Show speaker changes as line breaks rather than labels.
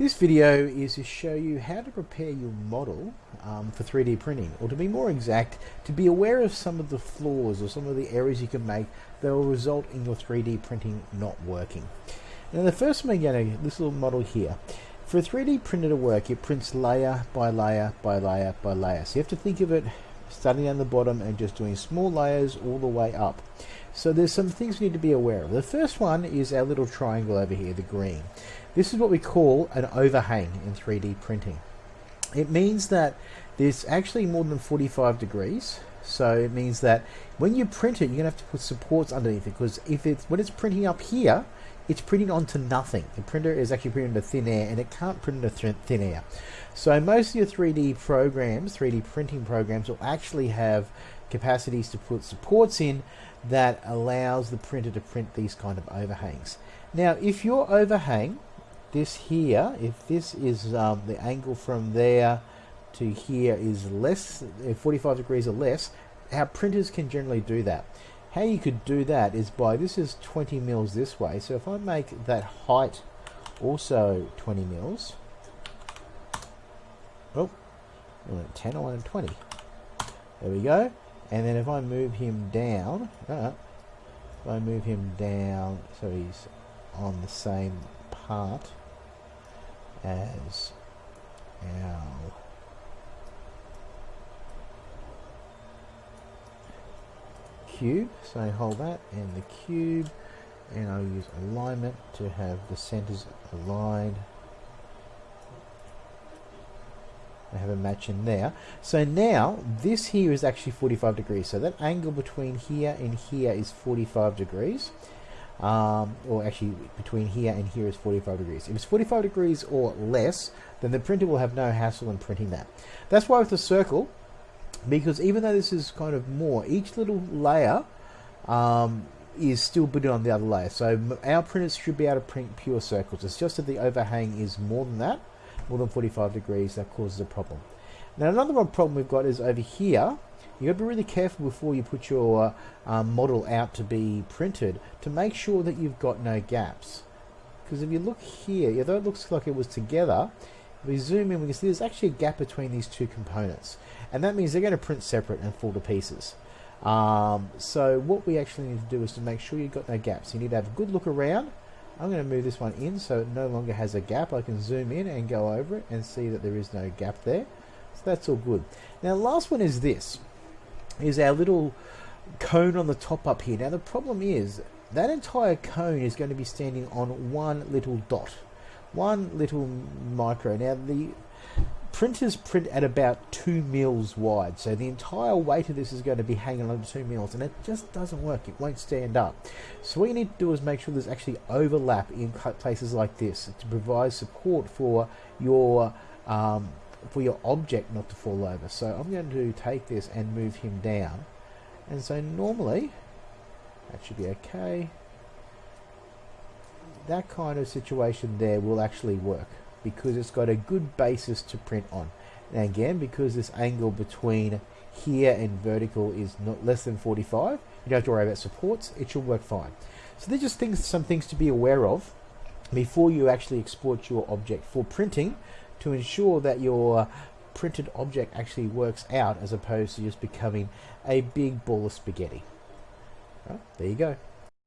This video is to show you how to prepare your model um, for 3D printing, or to be more exact, to be aware of some of the flaws or some of the errors you can make that will result in your 3D printing not working. Now the first one again, this little model here, for a 3D printer to work, it prints layer by layer by layer by layer. So you have to think of it starting down the bottom and just doing small layers all the way up. So there's some things we need to be aware of. The first one is our little triangle over here, the green. This is what we call an overhang in 3D printing. It means that there's actually more than 45 degrees. So it means that when you print it, you're to have to put supports underneath it because if it's when it's printing up here, it's printing onto nothing. The printer is actually printing into thin air and it can't print into thin air. So most of your 3D programs, 3D printing programs will actually have capacities to put supports in that allows the printer to print these kind of overhangs. Now if your overhang this here, if this is um, the angle from there to here is less, 45 degrees or less, our printers can generally do that. How you could do that is by, this is 20 mils this way, so if I make that height also 20 mils, oh, 10 I wanted 20. There we go. And then if I move him down, uh, if I move him down so he's on the same part, as our cube. So hold that and the cube and I'll use alignment to have the centers aligned. I have a match in there. So now this here is actually 45 degrees. So that angle between here and here is 45 degrees um, or actually between here and here is 45 degrees. If it's 45 degrees or less, then the printer will have no hassle in printing that. That's why with the circle, because even though this is kind of more, each little layer um, is still building on the other layer. So our printers should be able to print pure circles. It's just that the overhang is more than that, more than 45 degrees, that causes a problem. Now another one problem we've got is over here, you got to be really careful before you put your um, model out to be printed to make sure that you've got no gaps. Because if you look here, although it looks like it was together, if we zoom in, we can see there's actually a gap between these two components. And that means they're going to print separate and fall to pieces. Um, so what we actually need to do is to make sure you've got no gaps. You need to have a good look around. I'm going to move this one in so it no longer has a gap. I can zoom in and go over it and see that there is no gap there. So that's all good. Now the last one is this is our little cone on the top up here. Now the problem is that entire cone is going to be standing on one little dot, one little micro. Now the printers print at about two mils wide, so the entire weight of this is going to be hanging on two mils, and it just doesn't work. It won't stand up. So what you need to do is make sure there's actually overlap in places like this to provide support for your um, for your object not to fall over. So I'm going to take this and move him down. And so normally, that should be okay. That kind of situation there will actually work because it's got a good basis to print on. And again, because this angle between here and vertical is not less than 45, you don't have to worry about supports, it should work fine. So they're just things, some things to be aware of before you actually export your object for printing to ensure that your uh, printed object actually works out as opposed to just becoming a big ball of spaghetti. Well, there you go.